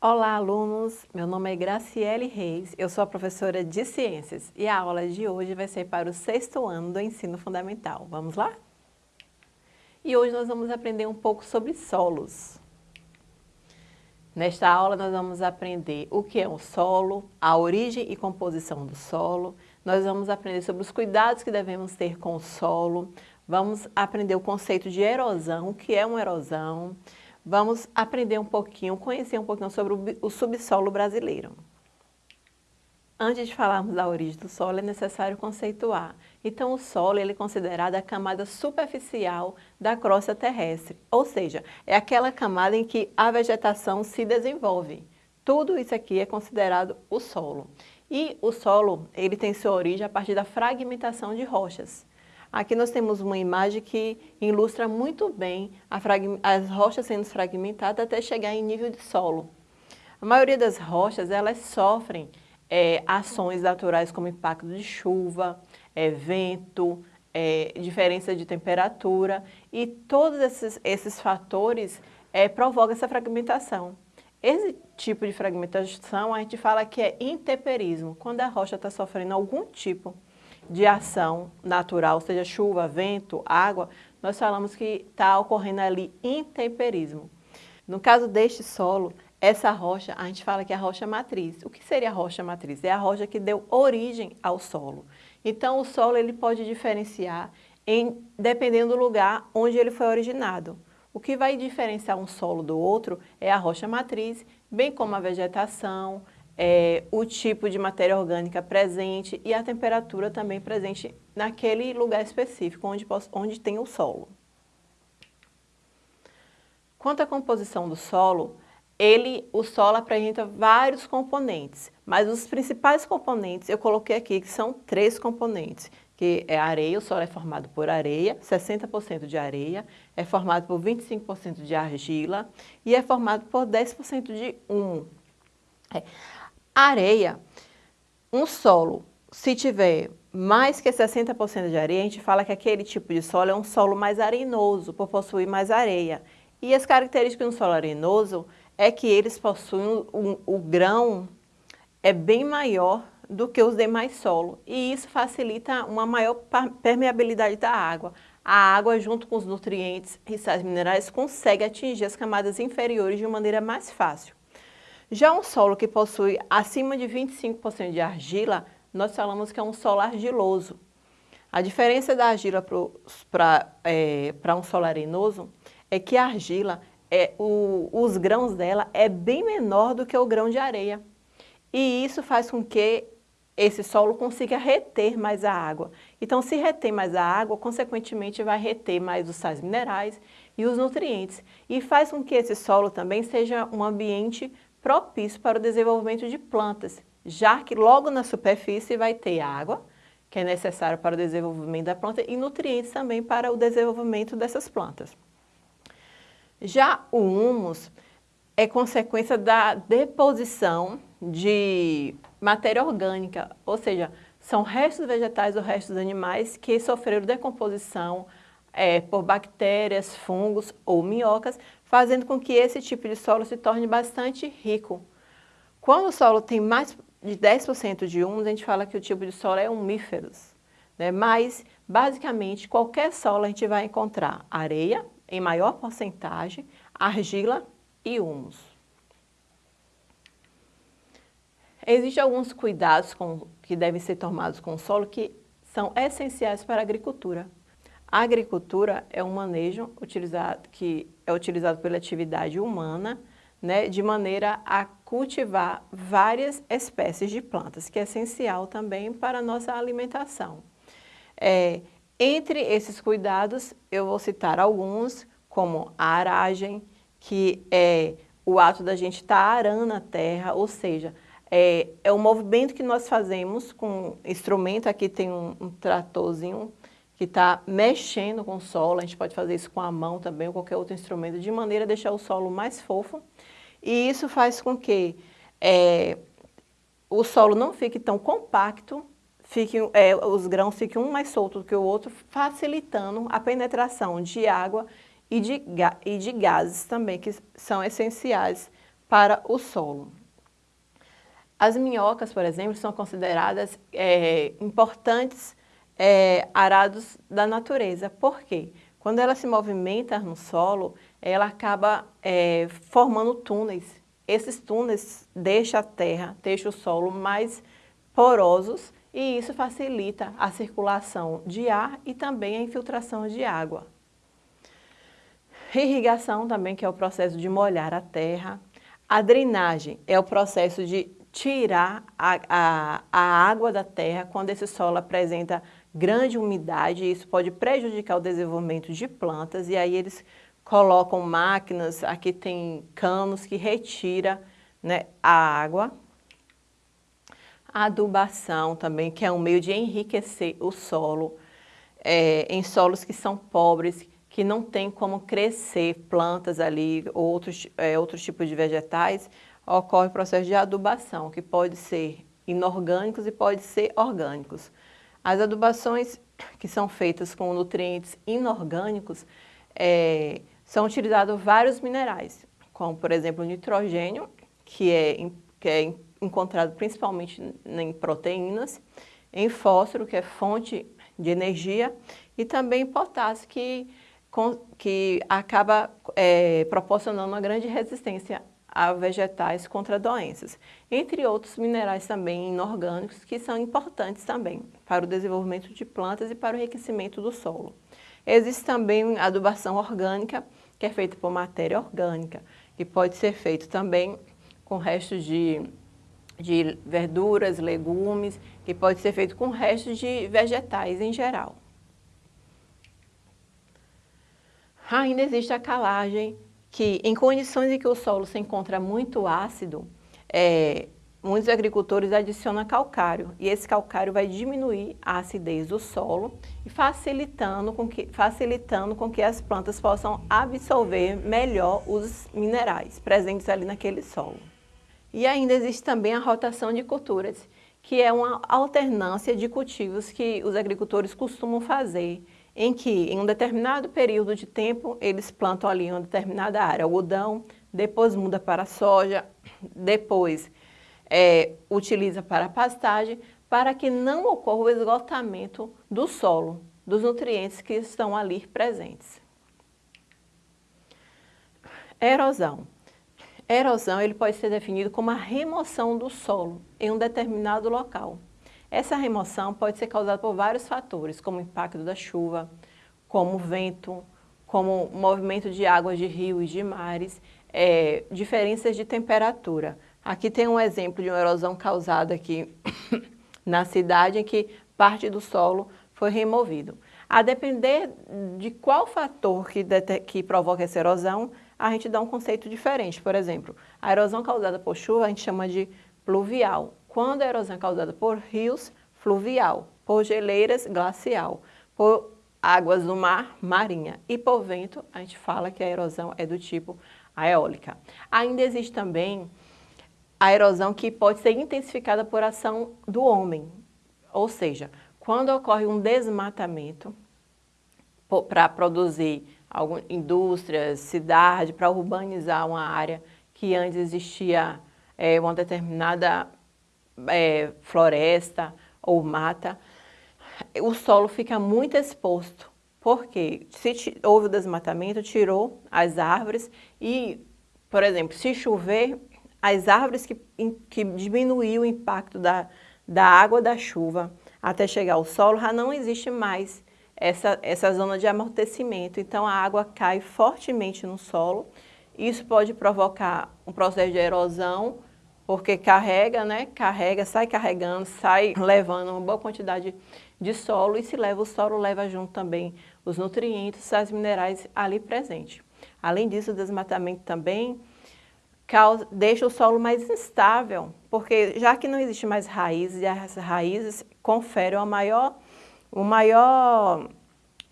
Olá, alunos! Meu nome é Graciele Reis, eu sou a professora de Ciências e a aula de hoje vai ser para o sexto ano do ensino fundamental. Vamos lá? E hoje nós vamos aprender um pouco sobre solos. Nesta aula nós vamos aprender o que é um solo, a origem e composição do solo, nós vamos aprender sobre os cuidados que devemos ter com o solo, vamos aprender o conceito de erosão, o que é uma erosão, vamos aprender um pouquinho, conhecer um pouquinho sobre o subsolo brasileiro. Antes de falarmos da origem do solo, é necessário conceituar. Então, o solo ele é considerado a camada superficial da crosta terrestre, ou seja, é aquela camada em que a vegetação se desenvolve. Tudo isso aqui é considerado o solo. E o solo ele tem sua origem a partir da fragmentação de rochas. Aqui nós temos uma imagem que ilustra muito bem as rochas sendo fragmentadas até chegar em nível de solo. A maioria das rochas, elas sofrem é, ações naturais como impacto de chuva, é, vento, é, diferença de temperatura e todos esses, esses fatores é, provocam essa fragmentação. Esse tipo de fragmentação a gente fala que é intemperismo, quando a rocha está sofrendo algum tipo de ação natural, seja chuva, vento, água, nós falamos que está ocorrendo ali intemperismo. No caso deste solo, essa rocha, a gente fala que é a rocha matriz. O que seria a rocha matriz? É a rocha que deu origem ao solo. Então, o solo ele pode diferenciar em, dependendo do lugar onde ele foi originado. O que vai diferenciar um solo do outro é a rocha matriz, bem como a vegetação, é, o tipo de matéria orgânica presente e a temperatura também presente naquele lugar específico onde, onde tem o solo. Quanto à composição do solo, ele, o solo apresenta vários componentes, mas os principais componentes eu coloquei aqui, que são três componentes, que é areia, o solo é formado por areia, 60% de areia, é formado por 25% de argila e é formado por 10% de humo. É. Areia, um solo, se tiver mais que 60% de areia, a gente fala que aquele tipo de solo é um solo mais arenoso, por possuir mais areia. E as características do solo arenoso é que eles possuem, um, o grão é bem maior do que os demais solos. E isso facilita uma maior permeabilidade da água. A água, junto com os nutrientes e sais minerais, consegue atingir as camadas inferiores de maneira mais fácil. Já um solo que possui acima de 25% de argila, nós falamos que é um solo argiloso. A diferença da argila para é, um solo arenoso é que a argila, é, o, os grãos dela é bem menor do que o grão de areia. E isso faz com que esse solo consiga reter mais a água. Então, se reter mais a água, consequentemente vai reter mais os sais minerais e os nutrientes. E faz com que esse solo também seja um ambiente propício para o desenvolvimento de plantas, já que logo na superfície vai ter água, que é necessário para o desenvolvimento da planta, e nutrientes também para o desenvolvimento dessas plantas. Já o humus é consequência da deposição de matéria orgânica, ou seja, são restos vegetais ou restos animais que sofreram decomposição é, por bactérias, fungos ou minhocas, fazendo com que esse tipo de solo se torne bastante rico. Quando o solo tem mais de 10% de humus, a gente fala que o tipo de solo é humíferos. Né? Mas, basicamente, qualquer solo a gente vai encontrar areia, em maior porcentagem, argila e humus. Existem alguns cuidados com, que devem ser tomados com o solo que são essenciais para a agricultura. A agricultura é um manejo utilizado, que é utilizado pela atividade humana, né, de maneira a cultivar várias espécies de plantas, que é essencial também para a nossa alimentação. É, entre esses cuidados, eu vou citar alguns, como a aragem, que é o ato da gente estar tá arando a terra, ou seja, é, é um movimento que nós fazemos com instrumento, aqui tem um, um tratorzinho que está mexendo com o solo, a gente pode fazer isso com a mão também ou qualquer outro instrumento, de maneira a deixar o solo mais fofo. E isso faz com que é, o solo não fique tão compacto, fique, é, os grãos fiquem um mais solto do que o outro, facilitando a penetração de água e de, e de gases também, que são essenciais para o solo. As minhocas, por exemplo, são consideradas é, importantes é, arados da natureza. Por quê? Quando ela se movimenta no solo, ela acaba é, formando túneis. Esses túneis deixam a terra, deixam o solo mais porosos e isso facilita a circulação de ar e também a infiltração de água. Irrigação também, que é o processo de molhar a terra. A drenagem é o processo de tirar a, a, a água da terra quando esse solo apresenta grande umidade, isso pode prejudicar o desenvolvimento de plantas, e aí eles colocam máquinas, aqui tem canos que retira né, a água. A adubação também, que é um meio de enriquecer o solo, é, em solos que são pobres, que não tem como crescer plantas ali, outros, é, outros tipos de vegetais, ocorre o processo de adubação, que pode ser inorgânicos e pode ser orgânicos. As adubações que são feitas com nutrientes inorgânicos é, são utilizados vários minerais, como por exemplo o nitrogênio, que é, que é encontrado principalmente em proteínas, em fósforo, que é fonte de energia, e também potássio, que, que acaba é, proporcionando uma grande resistência a vegetais contra doenças, entre outros minerais também inorgânicos que são importantes também para o desenvolvimento de plantas e para o enriquecimento do solo. Existe também adubação orgânica, que é feita por matéria orgânica, que pode ser feito também com restos de, de verduras, legumes, que pode ser feito com restos de vegetais em geral. Ainda existe a calagem, que em condições em que o solo se encontra muito ácido, é, muitos agricultores adicionam calcário e esse calcário vai diminuir a acidez do solo e facilitando com que, facilitando com que as plantas possam absorver melhor os minerais presentes ali naquele solo. E ainda existe também a rotação de culturas, que é uma alternância de cultivos que os agricultores costumam fazer em que em um determinado período de tempo eles plantam ali uma determinada área, algodão, depois muda para soja, depois é, utiliza para pastagem, para que não ocorra o esgotamento do solo, dos nutrientes que estão ali presentes. Erosão. Erosão ele pode ser definido como a remoção do solo em um determinado local. Essa remoção pode ser causada por vários fatores, como o impacto da chuva, como vento, como movimento de águas de rios e de mares, é, diferenças de temperatura. Aqui tem um exemplo de uma erosão causada aqui na cidade em que parte do solo foi removido. A depender de qual fator que, que provoca essa erosão, a gente dá um conceito diferente. Por exemplo, a erosão causada por chuva a gente chama de pluvial. Quando a erosão é causada por rios, fluvial, por geleiras, glacial, por águas do mar, marinha, e por vento, a gente fala que a erosão é do tipo eólica. Ainda existe também a erosão que pode ser intensificada por ação do homem, ou seja, quando ocorre um desmatamento para produzir algumas indústrias, cidade, para urbanizar uma área que antes existia é, uma determinada é, floresta ou mata, o solo fica muito exposto, porque se houve o desmatamento, tirou as árvores e, por exemplo, se chover, as árvores que, que diminuíam o impacto da, da água da chuva até chegar ao solo, já não existe mais essa, essa zona de amortecimento. Então, a água cai fortemente no solo. Isso pode provocar um processo de erosão porque carrega, né? Carrega, sai carregando, sai levando uma boa quantidade de solo e se leva o solo, leva junto também os nutrientes, as minerais ali presentes. Além disso, o desmatamento também causa, deixa o solo mais instável, porque já que não existe mais raízes, e as raízes conferem uma maior, uma maior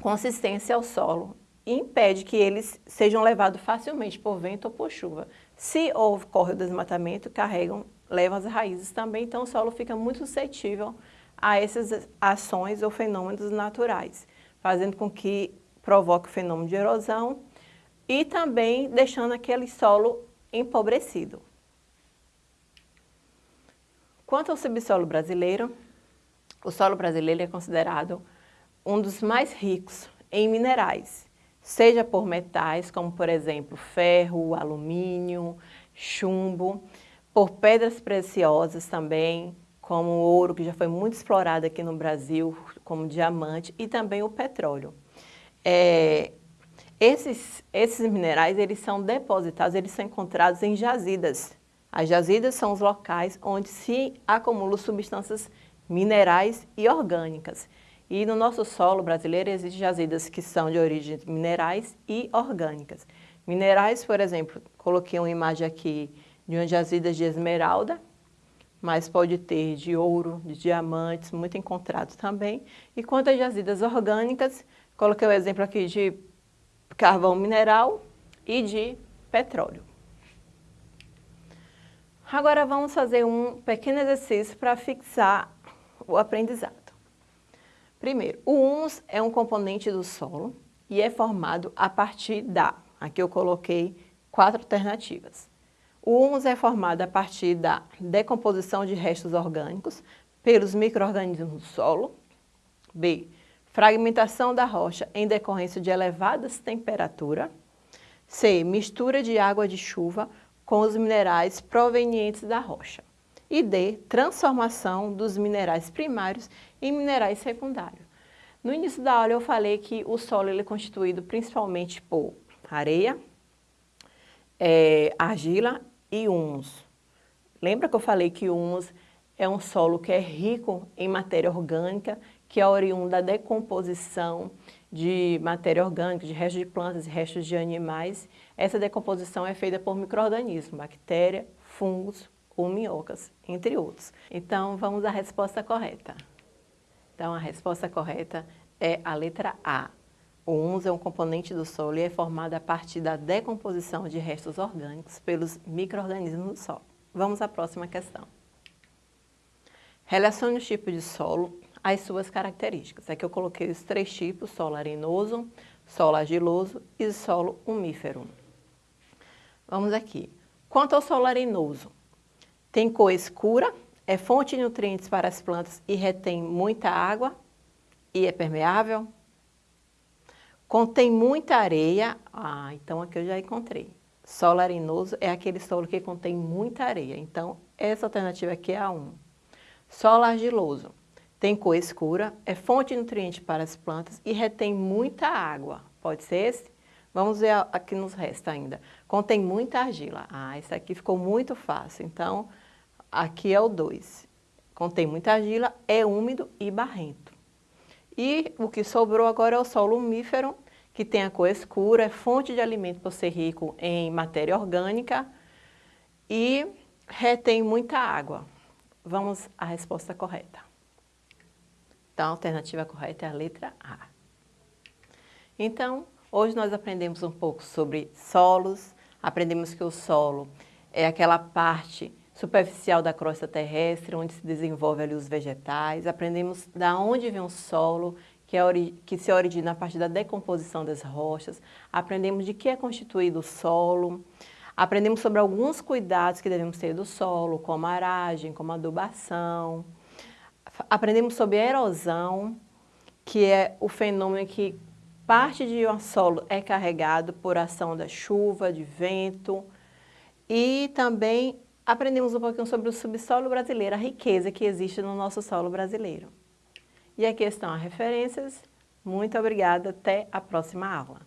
consistência ao solo e impede que eles sejam levados facilmente por vento ou por chuva. Se ocorre o desmatamento, carregam, levam as raízes também, então o solo fica muito suscetível a essas ações ou fenômenos naturais, fazendo com que provoque o fenômeno de erosão e também deixando aquele solo empobrecido. Quanto ao subsolo brasileiro, o solo brasileiro é considerado um dos mais ricos em minerais, seja por metais, como por exemplo ferro, alumínio, chumbo, por pedras preciosas também, como o ouro, que já foi muito explorado aqui no Brasil, como diamante, e também o petróleo. É, esses, esses minerais, eles são depositados, eles são encontrados em jazidas. As jazidas são os locais onde se acumulam substâncias minerais e orgânicas. E no nosso solo brasileiro existem jazidas que são de origem minerais e orgânicas. Minerais, por exemplo, coloquei uma imagem aqui de uma jazida de esmeralda, mas pode ter de ouro, de diamantes, muito encontrado também. E quanto às jazidas orgânicas, coloquei o exemplo aqui de carvão mineral e de petróleo. Agora vamos fazer um pequeno exercício para fixar o aprendizado. Primeiro, o humus é um componente do solo e é formado a partir da, aqui eu coloquei quatro alternativas. O humus é formado a partir da decomposição de restos orgânicos pelos micro-organismos do solo. B. Fragmentação da rocha em decorrência de elevadas temperaturas. C. Mistura de água de chuva com os minerais provenientes da rocha e D, transformação dos minerais primários em minerais secundários. No início da aula eu falei que o solo ele é constituído principalmente por areia, é, argila e humus. Lembra que eu falei que o humus é um solo que é rico em matéria orgânica, que é oriunda da decomposição de matéria orgânica, de restos de plantas e restos de animais. Essa decomposição é feita por micro-organismos, bactéria, fungos, ou minhocas, entre outros. Então, vamos à resposta correta. Então, a resposta correta é a letra A. O humus é um componente do solo e é formado a partir da decomposição de restos orgânicos pelos micro-organismos do solo. Vamos à próxima questão. Relacione os tipos de solo às suas características. Aqui eu coloquei os três tipos, solo arenoso, solo argiloso e solo umífero. Vamos aqui. Quanto ao solo arenoso, tem cor escura, é fonte de nutrientes para as plantas e retém muita água e é permeável. Contém muita areia, ah, então aqui eu já encontrei. Solo arenoso é aquele solo que contém muita areia, então essa alternativa aqui é a 1. Solo argiloso, tem cor escura, é fonte de nutrientes para as plantas e retém muita água. Pode ser esse? Vamos ver o que nos resta ainda. Contém muita argila. Ah, esse aqui ficou muito fácil, então Aqui é o 2. Contém muita argila, é úmido e barrento. E o que sobrou agora é o solo umífero, que tem a cor escura, é fonte de alimento por ser rico em matéria orgânica e retém muita água. Vamos à resposta correta. Então, a alternativa correta é a letra A. Então, hoje nós aprendemos um pouco sobre solos, aprendemos que o solo é aquela parte superficial da crosta terrestre, onde se desenvolve ali os vegetais. Aprendemos da onde vem o solo, que, é que se origina a partir da decomposição das rochas. Aprendemos de que é constituído o solo. Aprendemos sobre alguns cuidados que devemos ter do solo, como aragem, como adubação. Aprendemos sobre erosão, que é o fenômeno que parte de um solo é carregado por ação da chuva, de vento, e também aprendemos um pouquinho sobre o subsolo brasileiro, a riqueza que existe no nosso solo brasileiro. E aqui estão as referências. Muito obrigada, até a próxima aula.